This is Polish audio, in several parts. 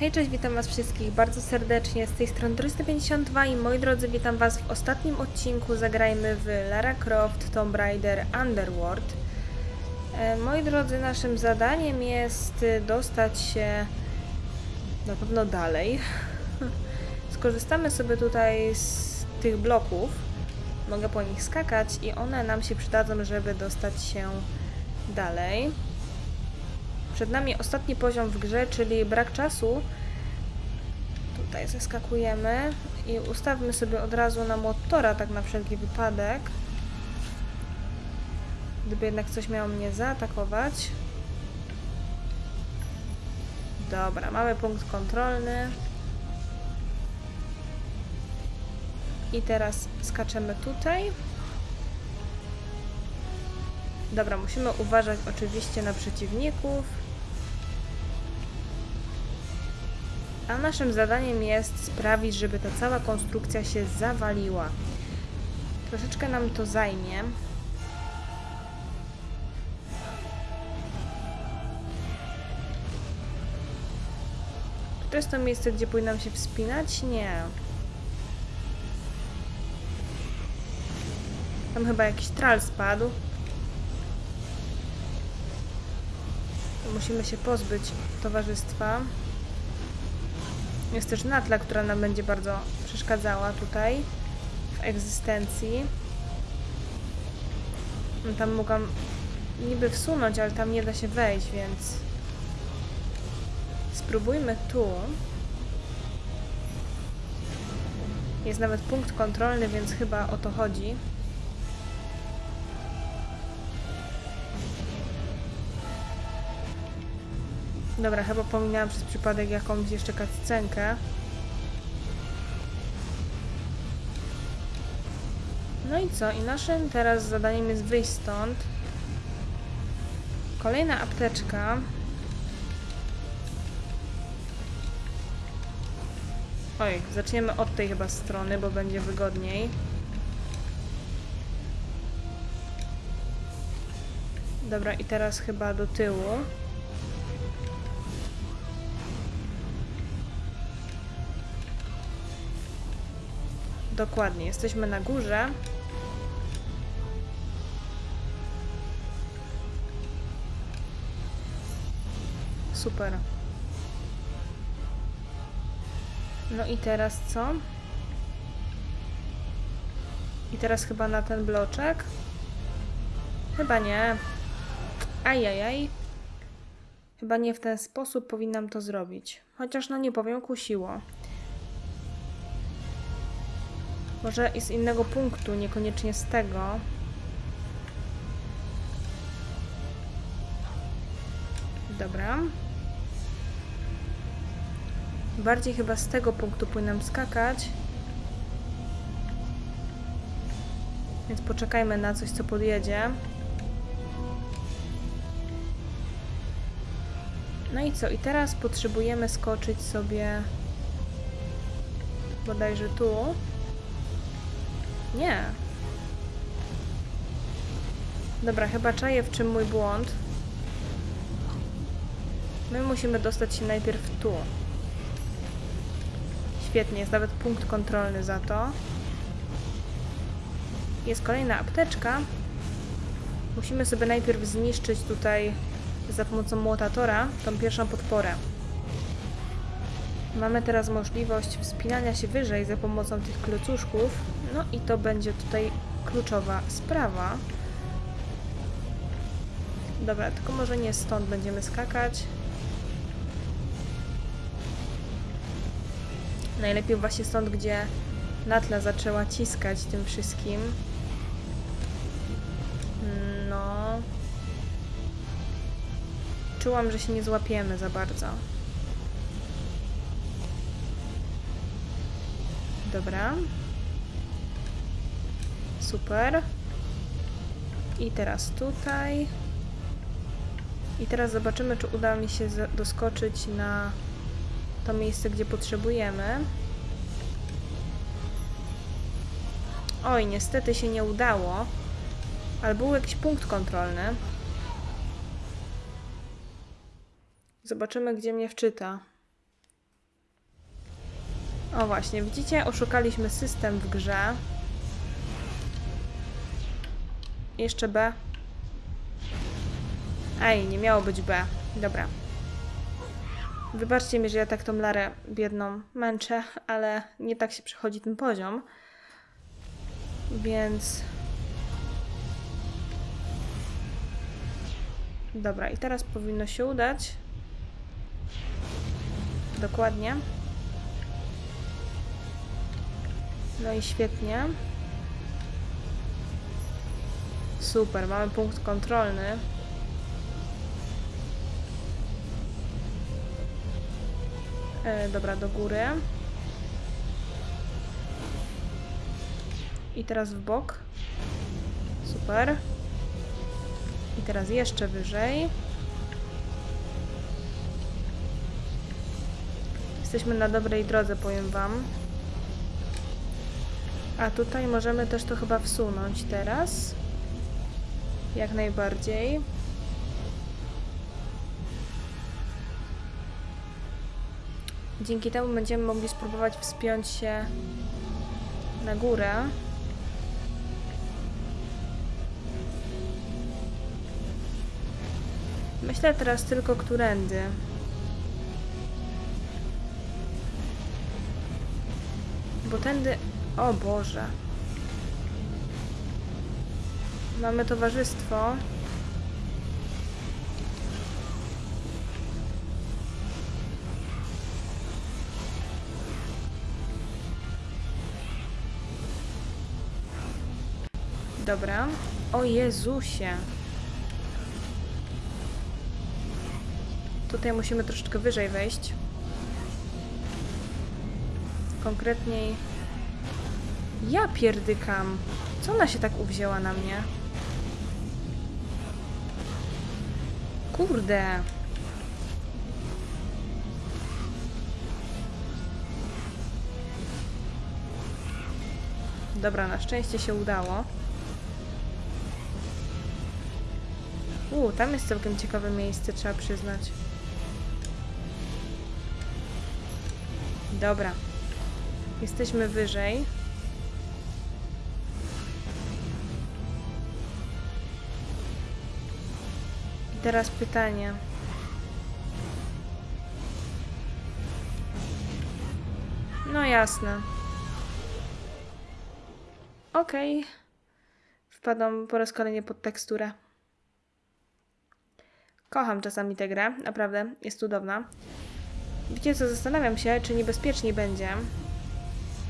Hej, cześć, witam was wszystkich bardzo serdecznie. Z tej strony 352 i moi drodzy, witam was w ostatnim odcinku. Zagrajmy w Lara Croft Tomb Raider Underworld. E, moi drodzy, naszym zadaniem jest y, dostać się na pewno dalej. Skorzystamy sobie tutaj z tych bloków. Mogę po nich skakać i one nam się przydadzą, żeby dostać się dalej. Przed nami ostatni poziom w grze, czyli brak czasu. Tutaj zeskakujemy i ustawmy sobie od razu na motora, tak na wszelki wypadek. Gdyby jednak coś miało mnie zaatakować. Dobra, mamy punkt kontrolny. I teraz skaczemy tutaj. Dobra, musimy uważać oczywiście na przeciwników. A naszym zadaniem jest sprawić, żeby ta cała konstrukcja się zawaliła. Troszeczkę nam to zajmie. To jest to miejsce, gdzie powinnam się wspinać? Nie. Tam chyba jakiś tral spadł. Musimy się pozbyć towarzystwa. Jest też natla, która nam będzie bardzo przeszkadzała tutaj w egzystencji. No tam mogłam niby wsunąć, ale tam nie da się wejść, więc spróbujmy tu. Jest nawet punkt kontrolny, więc chyba o to chodzi. Dobra, chyba pominęłam przez przypadek jakąś jeszcze cutscenkę. No i co? I naszym teraz zadaniem jest wyjść stąd. Kolejna apteczka. Oj, zaczniemy od tej chyba strony, bo będzie wygodniej. Dobra, i teraz chyba do tyłu. Dokładnie, jesteśmy na górze. Super. No i teraz co? I teraz chyba na ten bloczek? Chyba nie. Ajajaj. Chyba nie w ten sposób powinnam to zrobić. Chociaż no nie powiem, kusiło. Może i z innego punktu, niekoniecznie z tego. Dobra. Bardziej chyba z tego punktu powinnam skakać. Więc poczekajmy na coś, co podjedzie. No i co? I teraz potrzebujemy skoczyć sobie bodajże tu. Nie. Dobra, chyba czaję w czym mój błąd. My musimy dostać się najpierw tu. Świetnie, jest nawet punkt kontrolny za to. Jest kolejna apteczka. Musimy sobie najpierw zniszczyć tutaj za pomocą młotatora tą pierwszą podporę. Mamy teraz możliwość wspinania się wyżej za pomocą tych klocuszków. No i to będzie tutaj kluczowa sprawa. Dobra, tylko może nie stąd będziemy skakać. Najlepiej właśnie stąd, gdzie Natla zaczęła ciskać tym wszystkim. No. Czułam, że się nie złapiemy za bardzo. Dobra. Super. I teraz tutaj. I teraz zobaczymy, czy uda mi się doskoczyć na to miejsce, gdzie potrzebujemy. Oj, niestety się nie udało. Ale był jakiś punkt kontrolny. Zobaczymy, gdzie mnie wczyta. O właśnie, widzicie, oszukaliśmy system w grze. Jeszcze B. Ej, nie miało być B. Dobra. Wybaczcie mi, że ja tak tą Larę biedną męczę, ale nie tak się przechodzi ten poziom. Więc... Dobra, i teraz powinno się udać. Dokładnie. No i świetnie. Super, mamy punkt kontrolny. E, dobra, do góry. I teraz w bok. Super. I teraz jeszcze wyżej. Jesteśmy na dobrej drodze, powiem Wam. A tutaj możemy też to chyba wsunąć teraz. Jak najbardziej. Dzięki temu będziemy mogli spróbować wspiąć się na górę. Myślę teraz tylko którędy. Bo tędy... O Boże. Mamy towarzystwo. Dobra. O Jezusie. Tutaj musimy troszeczkę wyżej wejść. Konkretniej... Ja pierdykam. Co ona się tak uwzięła na mnie? Kurde. Dobra, na szczęście się udało. U, tam jest całkiem ciekawe miejsce, trzeba przyznać. Dobra. Jesteśmy wyżej. Teraz pytanie. No jasne. Okej. Wpadam po raz kolejny pod teksturę. Kocham czasami tę grę, naprawdę, jest cudowna. Wiecie co, zastanawiam się, czy niebezpieczniej będzie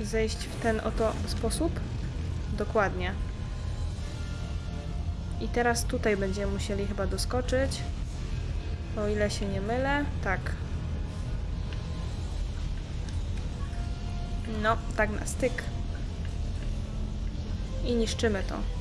zejść w ten oto sposób? Dokładnie. I teraz tutaj będziemy musieli chyba doskoczyć. O ile się nie mylę. Tak. No, tak na styk. I niszczymy to.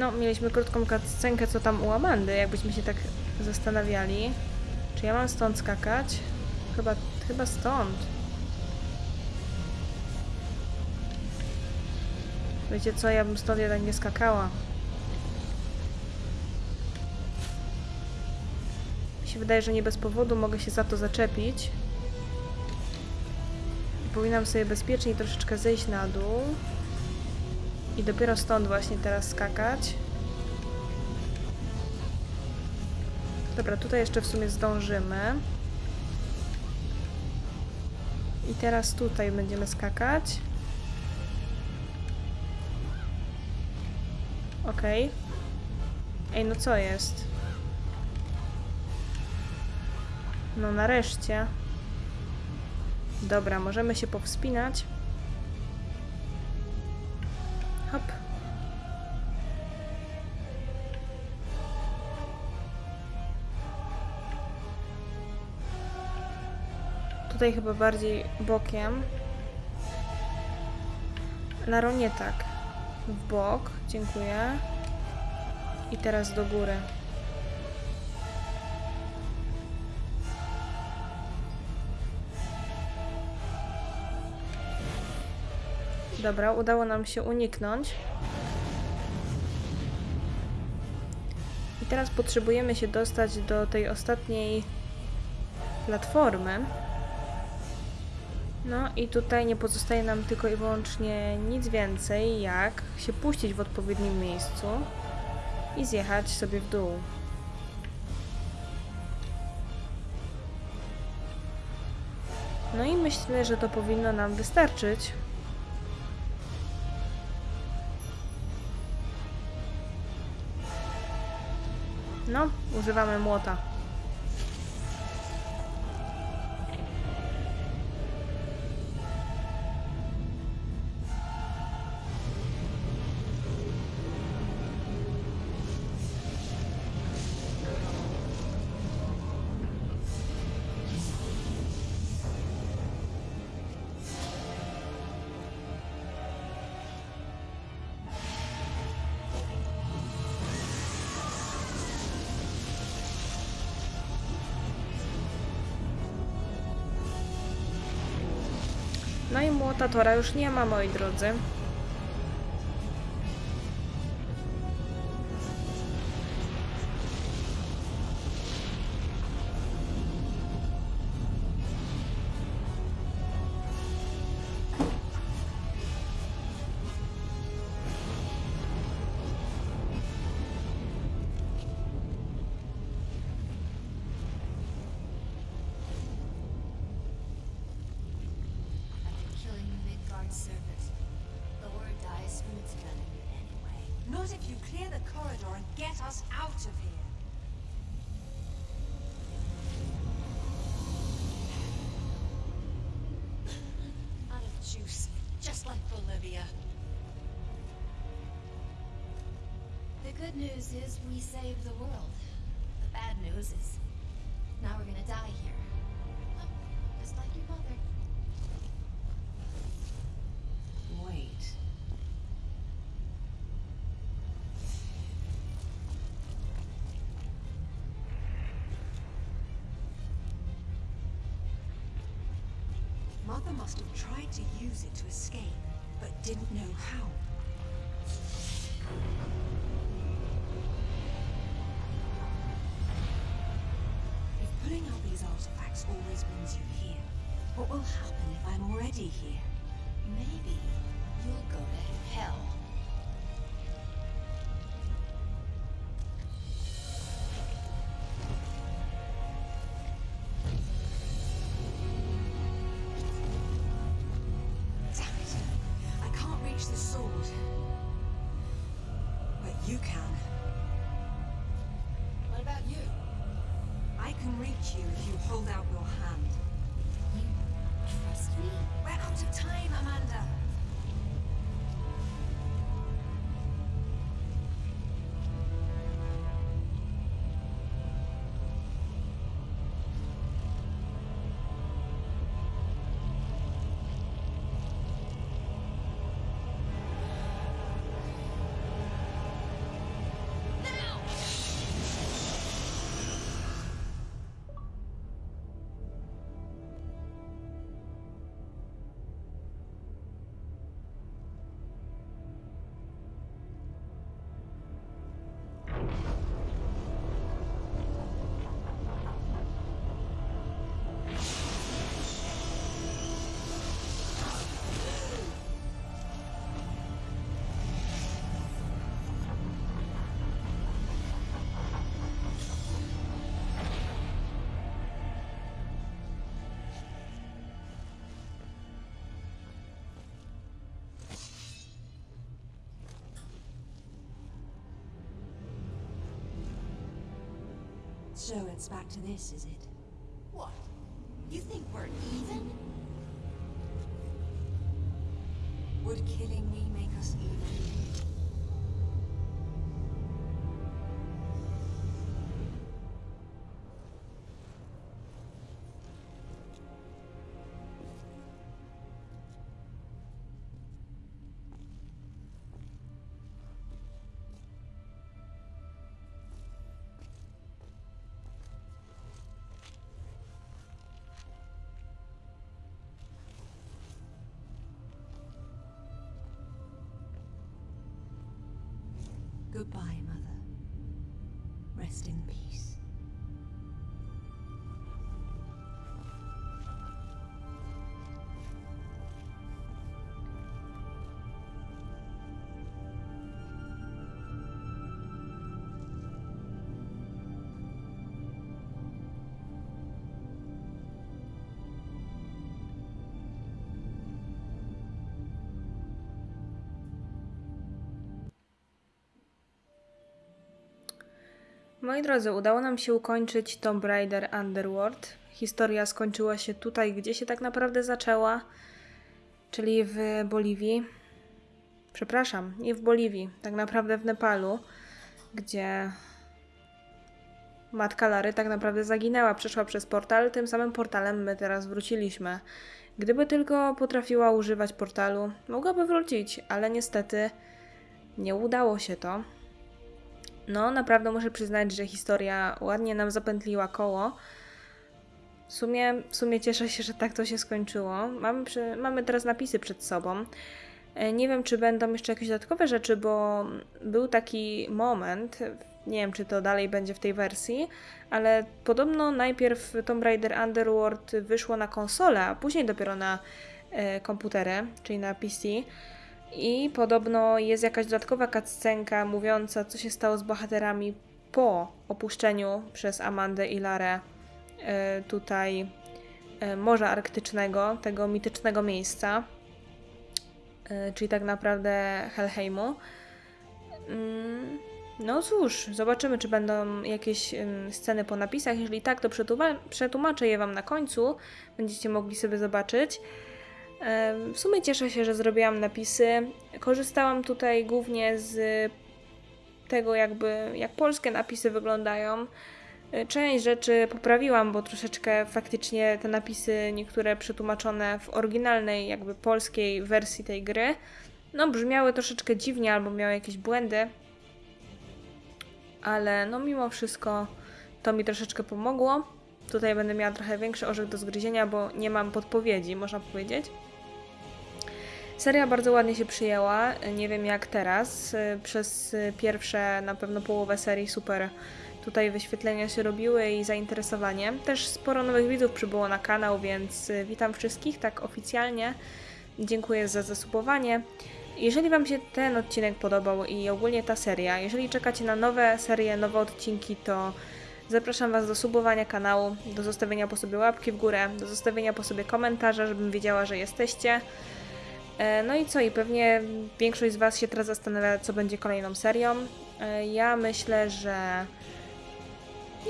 No, mieliśmy krótką scenkę, co tam u Amandy, jakbyśmy się tak zastanawiali. Czy ja mam stąd skakać? Chyba, chyba stąd. Wiecie co, ja bym stąd jednak nie skakała. Mi się wydaje, że nie bez powodu mogę się za to zaczepić. Powinnam sobie bezpiecznie troszeczkę zejść na dół. I dopiero stąd właśnie teraz skakać. Dobra, tutaj jeszcze w sumie zdążymy. I teraz tutaj będziemy skakać. Ok. Ej, no co jest? No nareszcie. Dobra, możemy się powspinać. Tutaj chyba bardziej bokiem. Laro nie tak. W bok, dziękuję. I teraz do góry. Dobra, udało nam się uniknąć. I teraz potrzebujemy się dostać do tej ostatniej platformy. No i tutaj nie pozostaje nam tylko i wyłącznie nic więcej, jak się puścić w odpowiednim miejscu i zjechać sobie w dół. No i myślę, że to powinno nam wystarczyć. No, używamy młota. No i młota Tora już nie ma, moi drodzy. Not if you clear the corridor and get us out of here. Out of juice, just like Bolivia. The good news is we saved the world. The bad news is Mother must have tried to use it to escape, but didn't know how. If putting out these artifacts always brings you here, what will happen if I'm already here? Maybe you'll go to hell. If you hold out your hand. So it's back to this, is it? What? You think we're even? Would killing me make us even? Goodbye, Mother. Rest in peace. Moi drodzy, udało nam się ukończyć Tomb Raider Underworld. Historia skończyła się tutaj, gdzie się tak naprawdę zaczęła, czyli w Boliwii. Przepraszam, nie w Boliwii, tak naprawdę w Nepalu, gdzie matka Lary tak naprawdę zaginęła, przeszła przez portal, tym samym portalem my teraz wróciliśmy. Gdyby tylko potrafiła używać portalu, mogłaby wrócić, ale niestety nie udało się to. No, naprawdę muszę przyznać, że historia ładnie nam zapętliła koło. W sumie, w sumie cieszę się, że tak to się skończyło. Mamy, przy, mamy teraz napisy przed sobą. E, Nie wiem, czy będą jeszcze jakieś dodatkowe rzeczy, bo był taki moment, nie wiem, czy to dalej będzie w tej wersji, ale podobno najpierw Tomb Raider Underworld wyszło na konsolę, a później dopiero na e, komputery, czyli na PC. I podobno jest jakaś dodatkowa cutscenka mówiąca, co się stało z bohaterami po opuszczeniu przez Amandę i Larę e, tutaj e, Morza Arktycznego, tego mitycznego miejsca, e, czyli tak naprawdę Helheimu. Mm, No cóż, zobaczymy, czy będą jakieś sceny po napisach. Jeżeli tak, to przetłumaczę je Wam na końcu. Będziecie mogli sobie zobaczyć. W sumie cieszę się, że zrobiłam napisy. Korzystałam tutaj głównie z tego, jakby jak polskie napisy wyglądają. Y, Część rzeczy poprawiłam, bo troszeczkę faktycznie te napisy, niektóre przetłumaczone w oryginalnej, jakby polskiej wersji tej gry, no brzmiały troszeczkę dziwnie albo miały jakieś błędy. Ale no mimo wszystko to mi troszeczkę pomogło. Tutaj będę miała trochę większy orzech do zgryzienia, bo nie mam podpowiedzi, można powiedzieć. Seria bardzo ładnie się przyjęła, nie wiem jak teraz. Przez pierwsze na pewno połowę serii super tutaj wyświetlenia się robiły i zainteresowanie. Też sporo nowych widzów przybyło na kanał, więc witam wszystkich tak oficjalnie. Dziękuję za zasubowanie. Jeżeli Wam się ten odcinek podobał i ogólnie ta seria, jeżeli czekacie na nowe serie, nowe odcinki, to zapraszam Was do subowania kanału, do zostawienia po sobie łapki w górę, do zostawienia po sobie komentarza, żebym wiedziała, że jesteście. E, No i co? I pewnie większość z Was się teraz zastanawia, co będzie kolejną serią. E, Ja myślę, że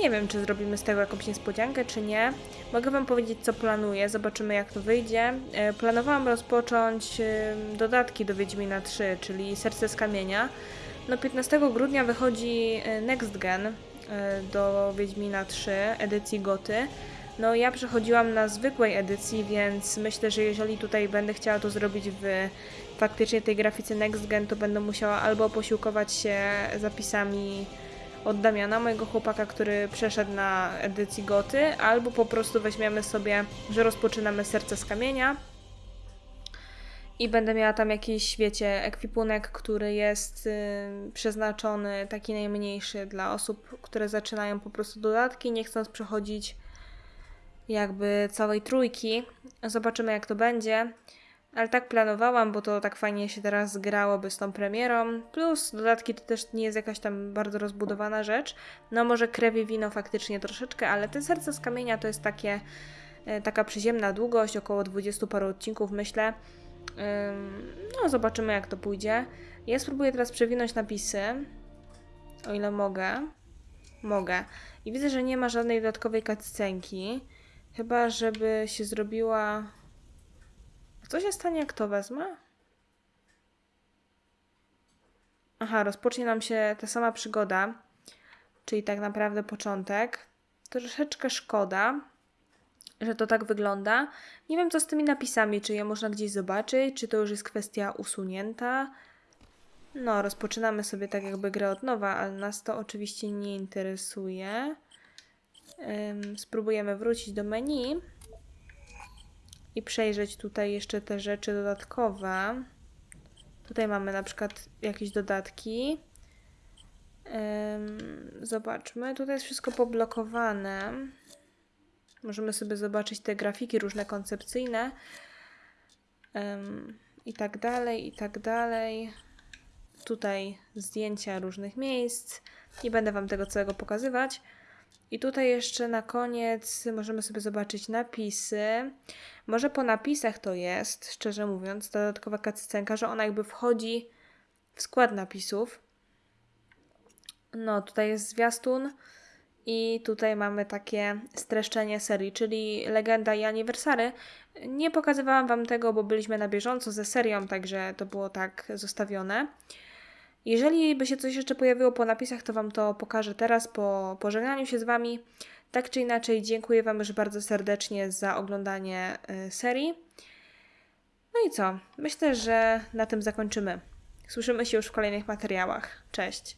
nie wiem, czy zrobimy z tego jakąś niespodziankę, czy nie. Mogę Wam powiedzieć, co planuję, zobaczymy jak to wyjdzie. E, Planowałam rozpocząć dodatki do Wiedźmina 3, czyli Serce z Kamienia. No 15 grudnia wychodzi Next Gen do Wiedźmina 3, edycji Goty. No ja przechodziłam na zwykłej edycji, więc myślę, że jeżeli tutaj będę chciała to zrobić w faktycznie tej grafice Next Gen, to będę musiała albo posiłkować się zapisami od Damiana, mojego chłopaka, który przeszedł na edycji Goty, albo po prostu weźmiemy sobie, że rozpoczynamy Serce z Kamienia i będę miała tam jakiś, wiecie, ekwipunek, który jest y, przeznaczony, taki najmniejszy dla osób, które zaczynają po prostu dodatki, nie chcąc przechodzić jakby całej trójki. Zobaczymy jak to będzie. Ale tak planowałam, bo to tak fajnie się teraz zgrałoby z tą premierą. Plus dodatki to też nie jest jakaś tam bardzo rozbudowana rzecz. No może krew i wino faktycznie troszeczkę, ale te serce z kamienia to jest takie, e, taka przyziemna długość, około 20 paru odcinków myślę. No zobaczymy jak to pójdzie. Ja spróbuję teraz przewinąć napisy, o ile mogę. Mogę. I widzę, że nie ma żadnej dodatkowej cutscenki. Chyba, żeby się zrobiła... Co się stanie, jak to wezmę? Aha, rozpocznie nam się ta sama przygoda, czyli tak naprawdę początek. Troszeczkę szkoda, że to tak wygląda. Nie wiem, co z tymi napisami, czy je można gdzieś zobaczyć, czy to już jest kwestia usunięta. No, rozpoczynamy sobie tak jakby grę od nowa, ale nas to oczywiście nie interesuje. Spróbujemy wrócić do menu i przejrzeć tutaj jeszcze te rzeczy dodatkowe. Tutaj mamy na przykład jakieś dodatki. Zobaczmy, tutaj jest wszystko poblokowane. Możemy sobie zobaczyć te grafiki różne koncepcyjne. I tak dalej, i tak dalej. Tutaj zdjęcia różnych miejsc. Nie będę Wam tego całego pokazywać. I tutaj jeszcze na koniec możemy sobie zobaczyć napisy. Może po napisach to jest, szczerze mówiąc, dodatkowa cutscenka, że ona jakby wchodzi w skład napisów. No, tutaj jest zwiastun i tutaj mamy takie streszczenie serii, czyli Legenda i Aniversary. Nie pokazywałam Wam tego, bo byliśmy na bieżąco ze serią, także to było tak zostawione. Jeżeli by się coś jeszcze pojawiło po napisach, to Wam to pokażę teraz po pożegnaniu się z Wami. Tak czy inaczej, dziękuję Wam już bardzo serdecznie za oglądanie y, serii. No i co? Myślę, że na tym zakończymy. Słyszymy się już w kolejnych materiałach. Cześć!